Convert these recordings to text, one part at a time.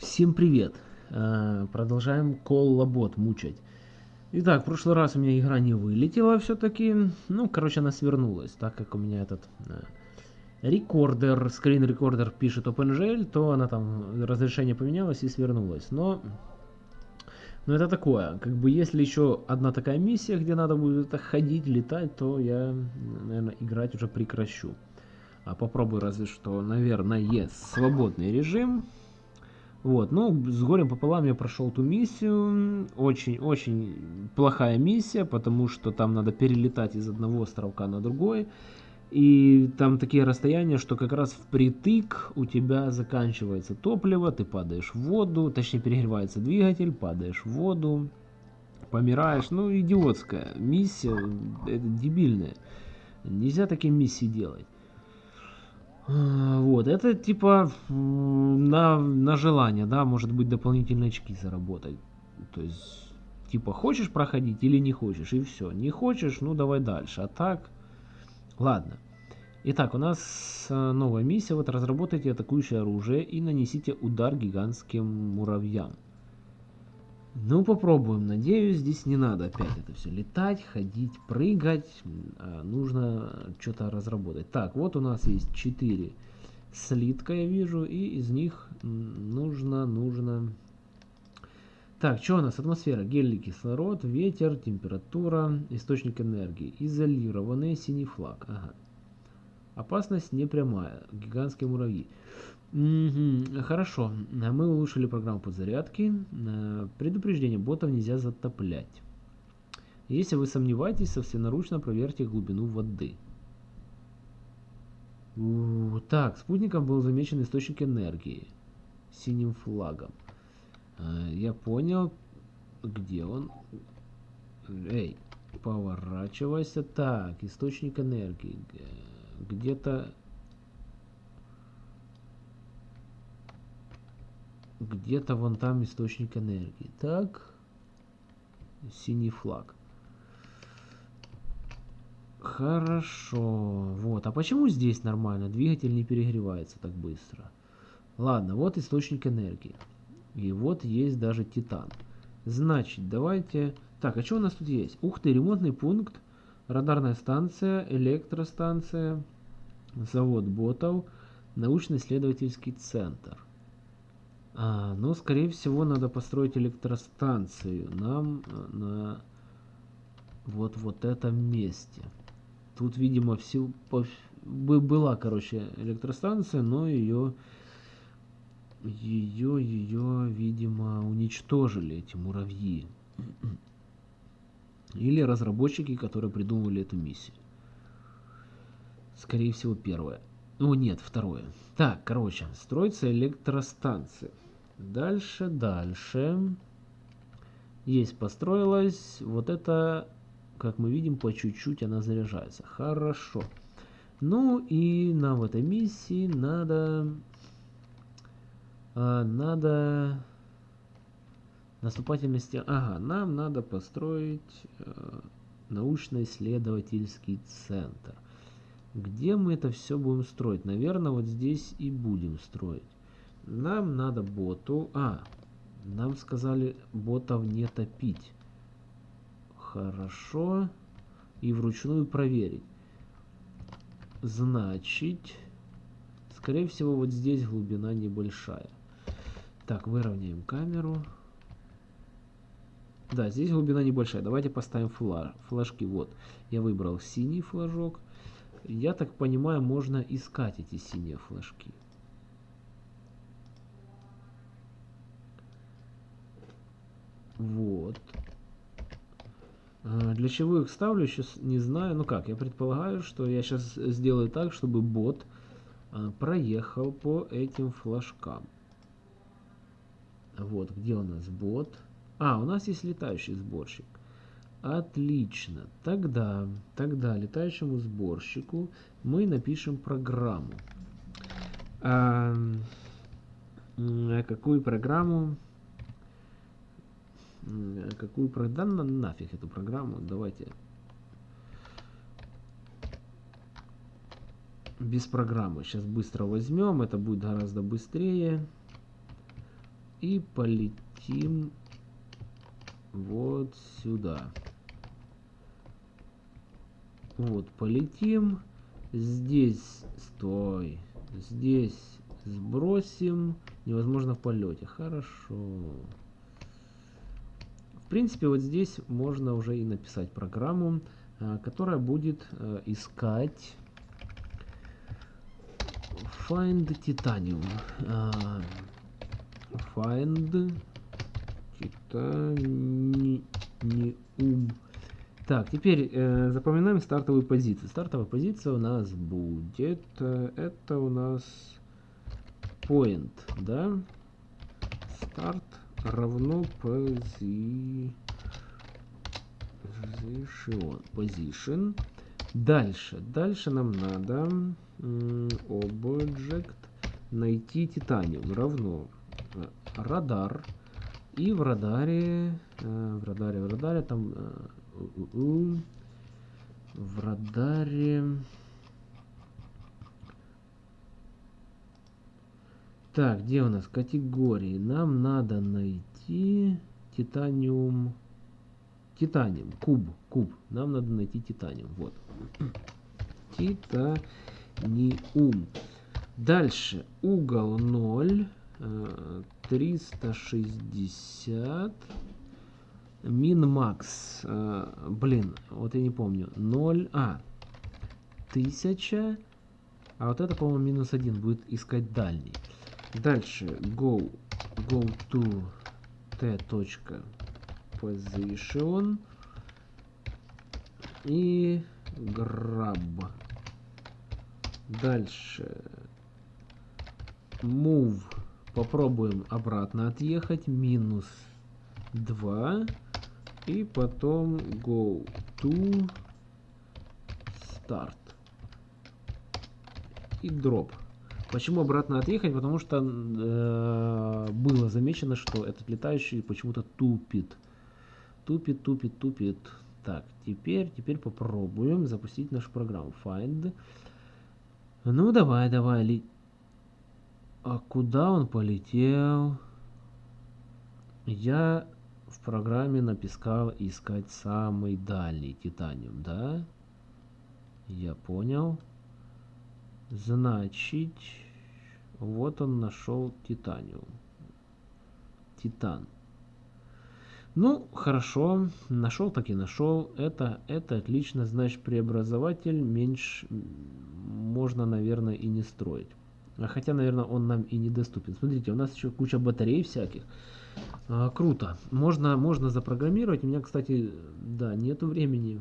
Всем привет! Э, Продолжаем коллабот мучать. Итак, в прошлый раз у меня игра не вылетела все-таки. Ну, короче, она свернулась, так как у меня этот э, рекордер, скрин-рекордер пишет OpenGL, то она там, разрешение поменялось и свернулась. Но, но это такое, как бы если еще одна такая миссия, где надо будет ходить, летать, то я, наверное, играть уже прекращу. А попробую разве что, наверное, свободный режим. Вот, ну, с горем пополам я прошел ту миссию. Очень-очень плохая миссия, потому что там надо перелетать из одного островка на другой. И там такие расстояния, что как раз впритык у тебя заканчивается топливо, ты падаешь в воду, точнее перегревается двигатель, падаешь в воду, помираешь. Ну, идиотская миссия, это дебильная. Нельзя такие миссии делать. Вот, это типа на, на желание, да, может быть дополнительные очки заработать. То есть, типа, хочешь проходить или не хочешь, и все. Не хочешь, ну давай дальше. А так, ладно. Итак, у нас э, новая миссия. Вот разработайте атакующее оружие и нанесите удар гигантским муравьям. Ну, попробуем. Надеюсь, здесь не надо опять это все летать, ходить, прыгать. А нужно что-то разработать. Так, вот у нас есть 4 слитка, я вижу, и из них нужно, нужно... Так, что у нас? Атмосфера, гелий кислород, ветер, температура, источник энергии. Изолированный синий флаг. Ага. Опасность непрямая. Гигантские муравьи. Угу, хорошо, мы улучшили программу подзарядки. Э, предупреждение, ботов нельзя затоплять. Если вы сомневаетесь, собственноручно проверьте глубину воды. Так, спутником был замечен источник энергии. Синим флагом. Э, я понял, где он. Эй, поворачивайся. Так, источник энергии. Где-то Где-то вон там источник энергии. Так. Синий флаг. Хорошо. Вот. А почему здесь нормально? Двигатель не перегревается так быстро. Ладно, вот источник энергии. И вот есть даже титан. Значит, давайте... Так, а что у нас тут есть? Ух ты, ремонтный пункт, радарная станция, электростанция, завод ботов, научно-исследовательский центр. А, ну, скорее всего, надо построить электростанцию нам э, на вот вот этом месте. Тут, видимо, все была, короче, электростанция, но ее ее ее, видимо, уничтожили эти муравьи. Или разработчики, которые придумали эту миссию. Скорее всего, первое. Ну, нет, второе. Так, короче, строится электростанция. Дальше, дальше. Есть, построилась. Вот это, как мы видим, по чуть-чуть она заряжается. Хорошо. Ну и нам в этой миссии надо... А, надо... Наступательности... Ага, нам надо построить э, научно-исследовательский центр. Где мы это все будем строить? Наверное, вот здесь и будем строить. Нам надо боту... А, нам сказали ботов не топить. Хорошо. И вручную проверить. Значит, скорее всего, вот здесь глубина небольшая. Так, выровняем камеру. Да, здесь глубина небольшая. Давайте поставим флаж, флажки. Вот, я выбрал синий флажок. Я так понимаю, можно искать эти синие флажки. Вот. А, для чего их ставлю, сейчас не знаю. Ну как, я предполагаю, что я сейчас сделаю так, чтобы бот а, проехал по этим флажкам. Вот, где у нас бот? А, у нас есть летающий сборщик. Отлично. Тогда, тогда летающему сборщику мы напишем программу. А, какую программу? Какую программу? Да нафиг эту программу. Давайте. Без программы. Сейчас быстро возьмем. Это будет гораздо быстрее. И полетим вот сюда. Вот, полетим. Здесь, стой. Здесь сбросим. Невозможно в полете. Хорошо. В принципе, вот здесь можно уже и написать программу, а, которая будет а, искать find titanium. А, find titanium. Так, теперь э, запоминаем стартовую позицию. Стартовая позиция у нас будет, э, это у нас point, да? Старт равно position. Position. Дальше. Дальше нам надо object найти титаниум равно э, радар. И в радаре, э, в радаре, в радаре там э, в радаре. Так, где у нас категории? Нам надо найти титаниум. Титаниум, куб, куб. Нам надо найти титаниум. Вот. Титаниум. Дальше угол 0. 360 Min-max, э, блин, вот я не помню, 0, а, 1000, а вот это, по-моему, минус 1 будет искать дальний. Дальше, go, go to t position. И grab. Дальше, move, попробуем обратно отъехать, минус 2 и потом go to start. И drop. Почему обратно отъехать? Потому что э, было замечено, что этот летающий почему-то тупит. Тупит, тупит, тупит. Так, теперь, теперь попробуем запустить нашу программу. Find. Ну, давай, давай. Ли... А куда он полетел? Я в программе написал искать самый дальний титаниум, да? Я понял. Значит, вот он нашел титаниум. Титан. Ну, хорошо, нашел так и нашел. Это, это отлично, значит, преобразователь меньше можно, наверное, и не строить. А хотя, наверное, он нам и недоступен. Смотрите, у нас еще куча батарей всяких. А, круто. Можно, можно запрограммировать. У меня, кстати, да, нету времени.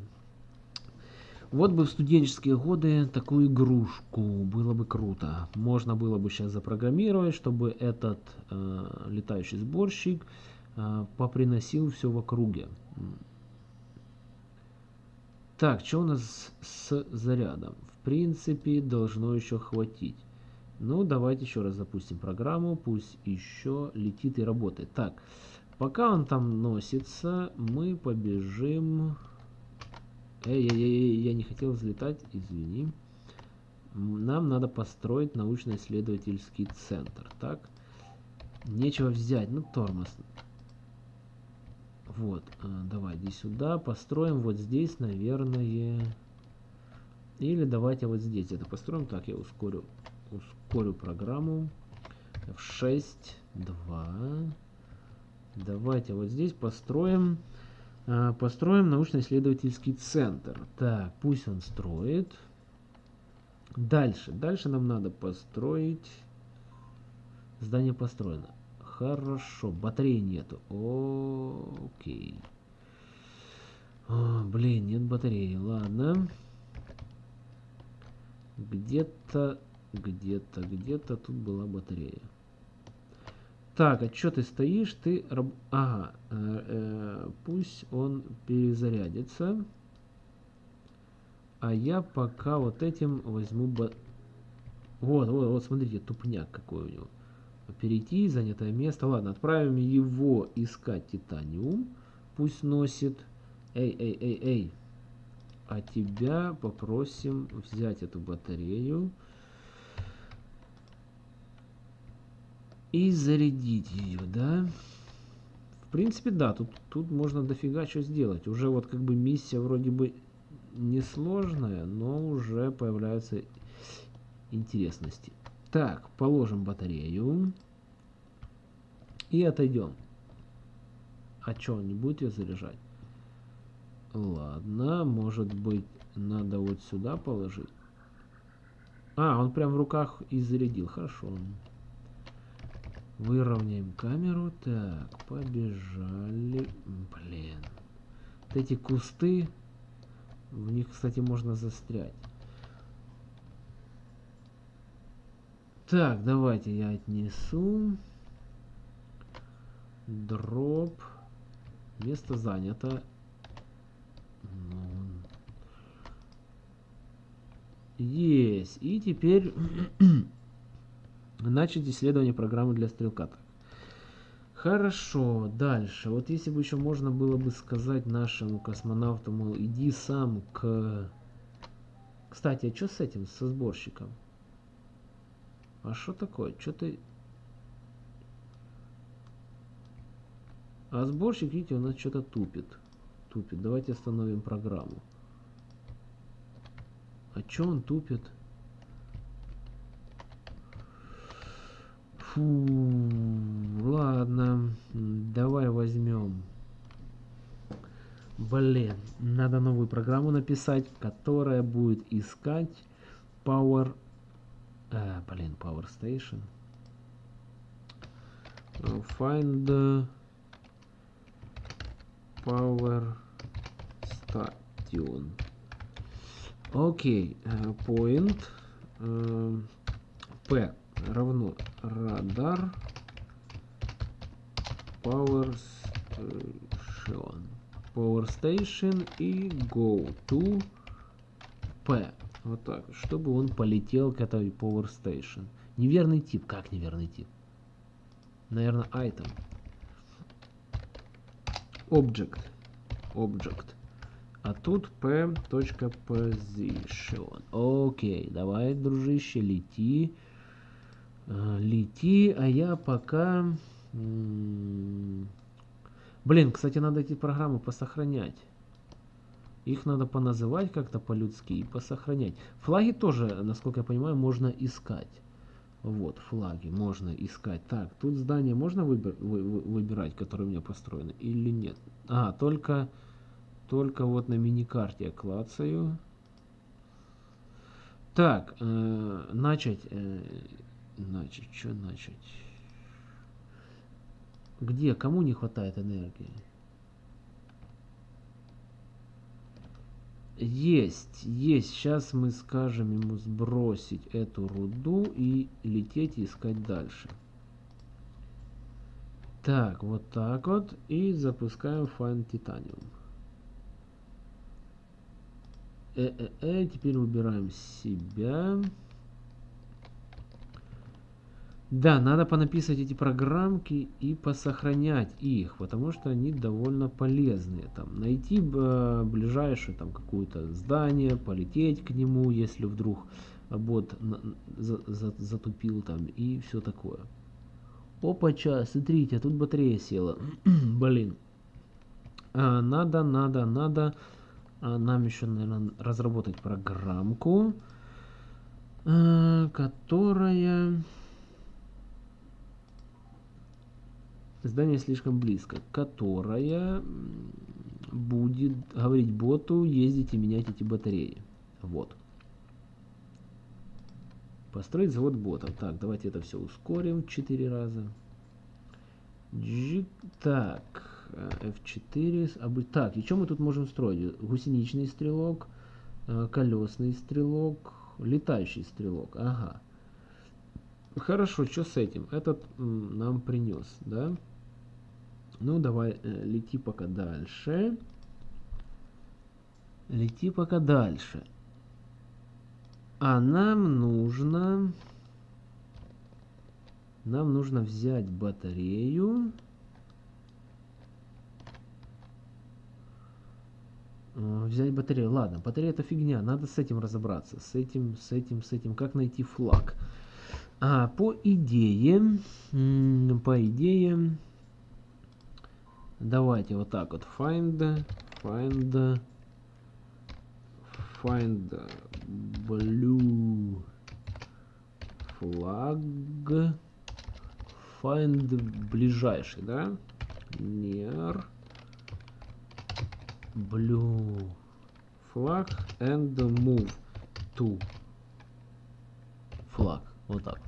Вот бы в студенческие годы такую игрушку. Было бы круто. Можно было бы сейчас запрограммировать, чтобы этот э, летающий сборщик э, поприносил все в округе. Так, что у нас с зарядом? В принципе, должно еще хватить. Ну, давайте еще раз запустим программу, пусть еще летит и работает. Так, пока он там носится, мы побежим... Эй, эй, эй, я не хотел взлетать, извини. Нам надо построить научно-исследовательский центр. Так, нечего взять, ну тормоз. Вот, а, давай, иди сюда, построим вот здесь, наверное... Или давайте вот здесь это построим. Так, я ускорю ускорю программу. F6, 2. Давайте вот здесь построим, э, построим научно-исследовательский центр. Так, пусть он строит. Дальше. Дальше нам надо построить... Здание построено. Хорошо. Батареи нету. Окей. О, блин, нет батареи. Ладно. Где-то где-то, где-то тут была батарея. Так, а что ты стоишь? Ты... Ага, э, э, пусть он перезарядится. А я пока вот этим возьму... Вот, вот, вот, смотрите, тупняк какой у него. Перейти, занятое место. Ладно, отправим его искать титаниум. Пусть носит. Эй, эй, эй, эй. А тебя попросим взять эту батарею. И зарядить ее, да? В принципе, да, тут, тут можно дофига что сделать. Уже вот как бы миссия вроде бы несложная, но уже появляются интересности. Так, положим батарею. И отойдем. А что, не будет заряжать? Ладно, может быть, надо вот сюда положить. А, он прям в руках и зарядил. Хорошо. Выровняем камеру. Так, побежали. Блин. Вот эти кусты. В них, кстати, можно застрять. Так, давайте я отнесу. Дроп. Место занято. Есть. И теперь начать исследование программы для стрелка. Хорошо, дальше. Вот если бы еще можно было бы сказать нашему космонавту, мол, иди сам к... Кстати, а что с этим, со сборщиком? А что такое? Что ты... А сборщик, видите, у нас что-то тупит. Тупит. Давайте остановим программу. А что он тупит? Фу, ладно. Давай возьмем. Блин, надо новую программу написать, которая будет искать Power... А, блин, Power Station. Find Power Station. Окей, okay. point uh, P равно радар Power Station. Power Station и go to P. Вот так, чтобы он полетел к этой Power Station. Неверный тип. Как неверный тип? Наверное, item. Object. Object. А тут p.position. Окей, давай, дружище, лети. Лети, а я пока... Блин, кстати, надо эти программы посохранять. Их надо поназывать как-то по-людски и посохранять. Флаги тоже, насколько я понимаю, можно искать. Вот, флаги можно искать. Так, тут здание можно выбир, вы, вы, выбирать, которое у меня построено, или нет? А, только, только вот на миникарте я клацаю. Так, э, начать, э, начать, что начать? Где, кому не хватает энергии? Есть, есть. Сейчас мы скажем ему сбросить эту руду и лететь искать дальше. Так, вот так вот. И запускаем Find Titanium. Э-э-э, теперь выбираем себя. Да, надо понаписывать эти программки и посохранять их, потому что они довольно полезные. Там, найти э, ближайшее там какое-то здание, полететь к нему, если вдруг бот за, за, затупил там и все такое. Опача, смотрите, а тут батарея села. Блин. А, надо, надо, надо а, нам еще, наверное, разработать программку, а, которая здание слишком близко, которая будет говорить боту ездить и менять эти батареи. Вот. Построить завод ботов. Так, давайте это все ускорим 4 раза. Так, F4. Так, и что мы тут можем строить? Гусеничный стрелок, э, колесный стрелок, летающий стрелок. Ага. Хорошо, что с этим? Этот нам принес, да? Ну, давай, э, лети пока дальше. Лети пока дальше. А нам нужно... Нам нужно взять батарею. Э, взять батарею. Ладно, батарея это фигня. Надо с этим разобраться. С этим, с этим, с этим. Как найти флаг? А, по идее, по идее, давайте вот так вот find, find, find blue flag, find ближайший, да? Near blue flag and move to flag. Вот так.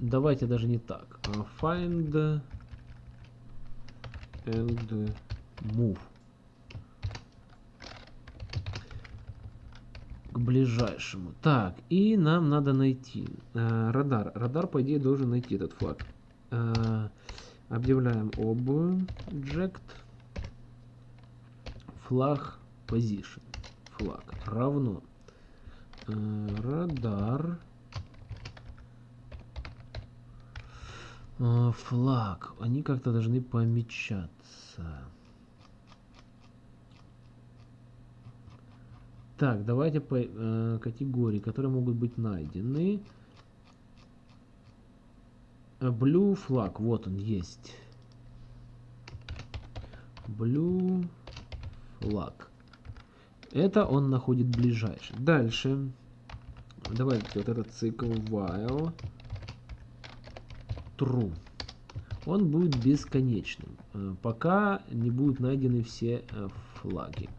Давайте даже не так. А find and move. К ближайшему. Так, и нам надо найти э, радар. Радар, по идее, должен найти этот флаг. Э, объявляем object флаг position флаг равно э, радар флаг. Они как-то должны помечаться. Так давайте по э, категории которые могут быть найдены. Blue флаг вот он есть. Blue flag. Это он находит ближайший. Дальше. Давайте вот этот цикл while true. Он будет бесконечным, э, пока не будут найдены все э, флаги.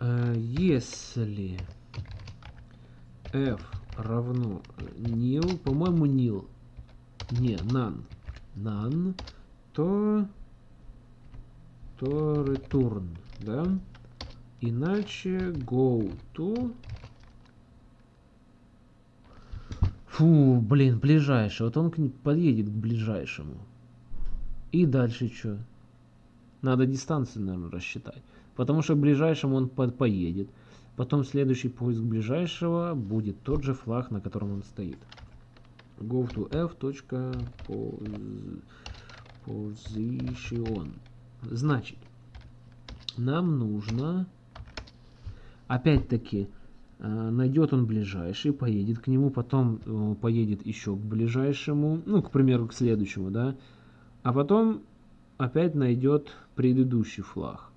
Э, если f равно nil, по-моему nil, не, none, none, то то return, да? Иначе go to... Фу, блин, ближайший. Вот он подъедет к ближайшему. И дальше что? Надо дистанцию, наверное, рассчитать. Потому что к ближайшему он по поедет. Потом следующий поиск ближайшего будет тот же флаг, на котором он стоит. Go to. Position. Значит, нам нужно, опять-таки, найдет он ближайший, поедет к нему, потом э, поедет еще к ближайшему, ну, к примеру, к следующему, да, а потом опять найдет предыдущий флаг.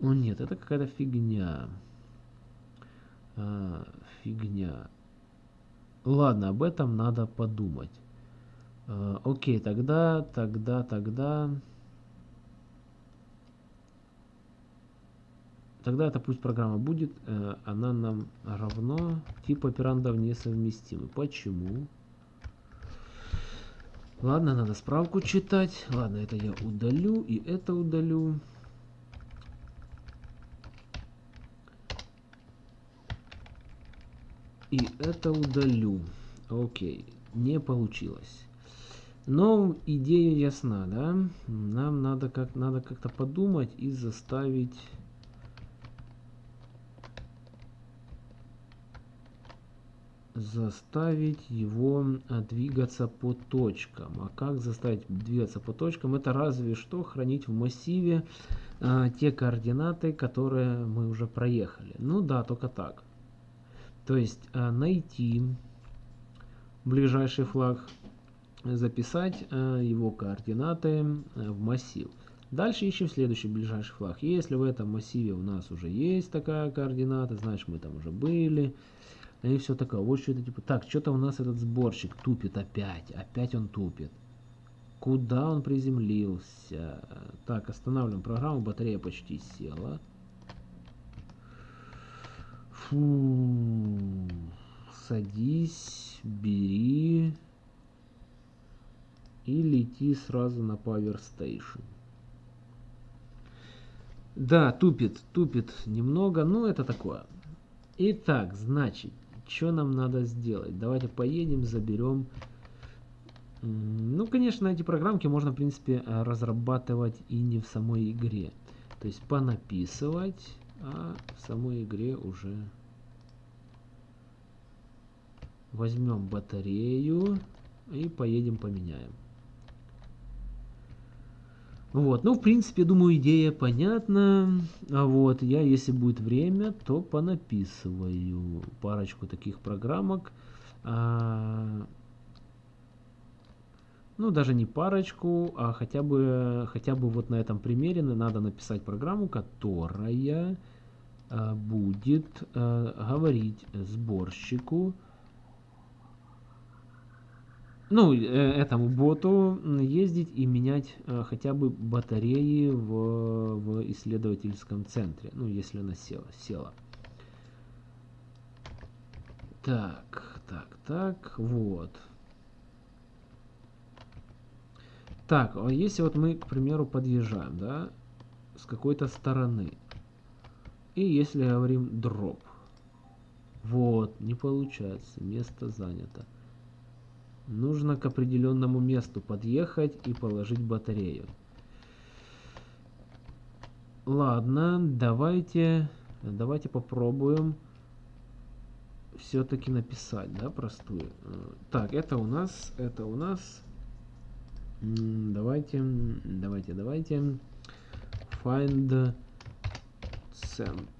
О нет, это какая-то фигня. А, фигня. Ладно, об этом надо подумать. А, окей, тогда, тогда, тогда... Тогда это пусть программа будет, э, она нам равно тип операндов несовместимы. Почему? Ладно, надо справку читать. Ладно, это я удалю и это удалю. И это удалю. Окей, не получилось. Но идея ясна, да? Нам надо как надо как-то подумать и заставить заставить его а, двигаться по точкам. А как заставить двигаться по точкам? Это разве что хранить в массиве а, те координаты, которые мы уже проехали. Ну да, только так. То есть а, найти ближайший флаг записать э, его координаты э, в массив. Дальше ищем следующий ближайший флаг. Если в этом массиве у нас уже есть такая координата, значит мы там уже были. И все такое. Вот что это типа. Так, что-то у нас этот сборщик тупит опять. Опять он тупит. Куда он приземлился? Так, останавливаем программу. Батарея почти села. Фу. Садись, бери и лети сразу на Power Station. Да, тупит, тупит немного, но это такое. Итак, значит, что нам надо сделать? Давайте поедем, заберем. Ну, конечно, эти программки можно, в принципе, разрабатывать и не в самой игре. То есть понаписывать, а в самой игре уже возьмем батарею и поедем поменяем. Вот, ну, в принципе, думаю, идея понятна. А вот, я, если будет время, то понаписываю парочку таких программок. А, ну, даже не парочку, а хотя бы, хотя бы вот на этом примере надо написать программу, которая а, будет а, говорить сборщику, ну, э, этому боту ездить и менять э, хотя бы батареи в, в исследовательском центре, ну, если она села. села. Так, так, так, вот. Так, а если вот мы, к примеру, подъезжаем, да, с какой-то стороны, и если говорим дроп, вот, не получается, место занято. Нужно к определенному месту подъехать и положить батарею. Ладно, давайте, давайте попробуем все-таки написать, да, простую. Так, это у нас, это у нас. Давайте, давайте, давайте. Find center.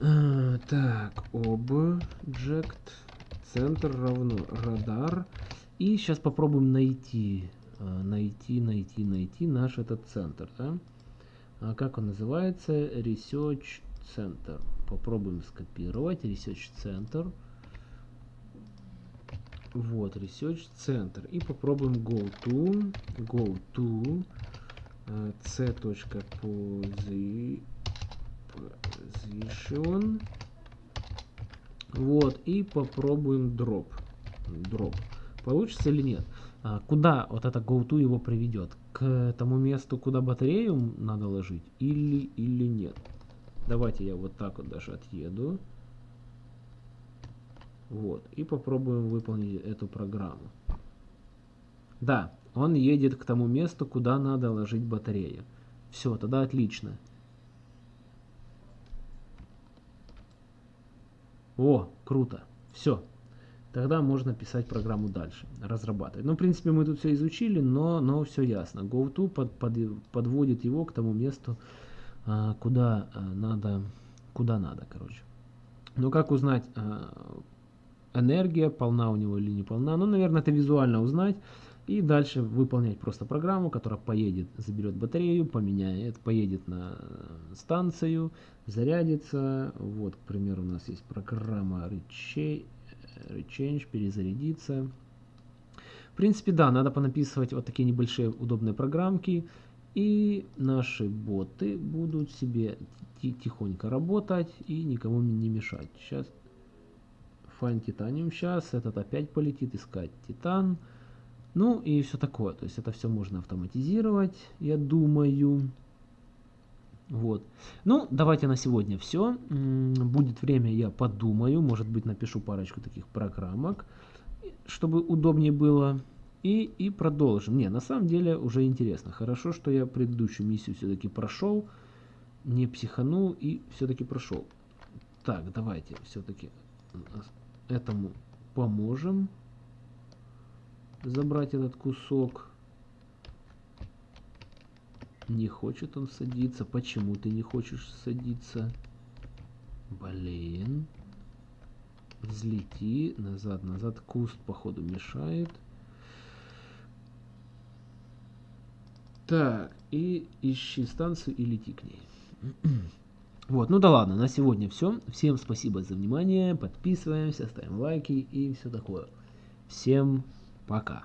А, так, object, центр равно радар. И сейчас попробуем найти, а, найти, найти, найти наш этот центр. Да? А как он называется? Research Center. Попробуем скопировать. Research Center. Вот, Research Center. И попробуем go to, go to, c.posi position. Вот, и попробуем дроп. Дроп. Получится или нет? А, куда вот это GoTo его приведет? К тому месту, куда батарею надо ложить? Или, или нет? Давайте я вот так вот даже отъеду. Вот. И попробуем выполнить эту программу. Да, он едет к тому месту, куда надо ложить батарею. Все, тогда отлично. О, круто. Все. Тогда можно писать программу дальше, разрабатывать. Ну, в принципе, мы тут все изучили, но, но все ясно. GoTo под, под, подводит его к тому месту, а, куда а, надо, куда надо, короче. Но как узнать, а, энергия полна у него или не полна? Ну, наверное, это визуально узнать. И дальше выполнять просто программу, которая поедет, заберет батарею, поменяет, поедет на станцию, зарядится. Вот, к примеру, у нас есть программа Rechange, перезарядиться. В принципе, да, надо понаписывать вот такие небольшие удобные программки. И наши боты будут себе тихонько работать и никому не мешать. Сейчас Find Titanium сейчас, этот опять полетит искать Титан. Ну и все такое. То есть это все можно автоматизировать, я думаю. Вот. Ну, давайте на сегодня все. Будет время, я подумаю. Может быть, напишу парочку таких программок, чтобы удобнее было. И, и продолжим. Не, на самом деле уже интересно. Хорошо, что я предыдущую миссию все-таки прошел. Не психанул и все-таки прошел. Так, давайте все-таки этому поможем забрать этот кусок. Не хочет он садиться. Почему ты не хочешь садиться? Блин. Взлети. Назад, назад. Куст, походу, мешает. Так, и ищи станцию и лети к ней. Вот, ну да ладно, на сегодня все. Всем спасибо за внимание. Подписываемся, ставим лайки и все такое. Всем пока.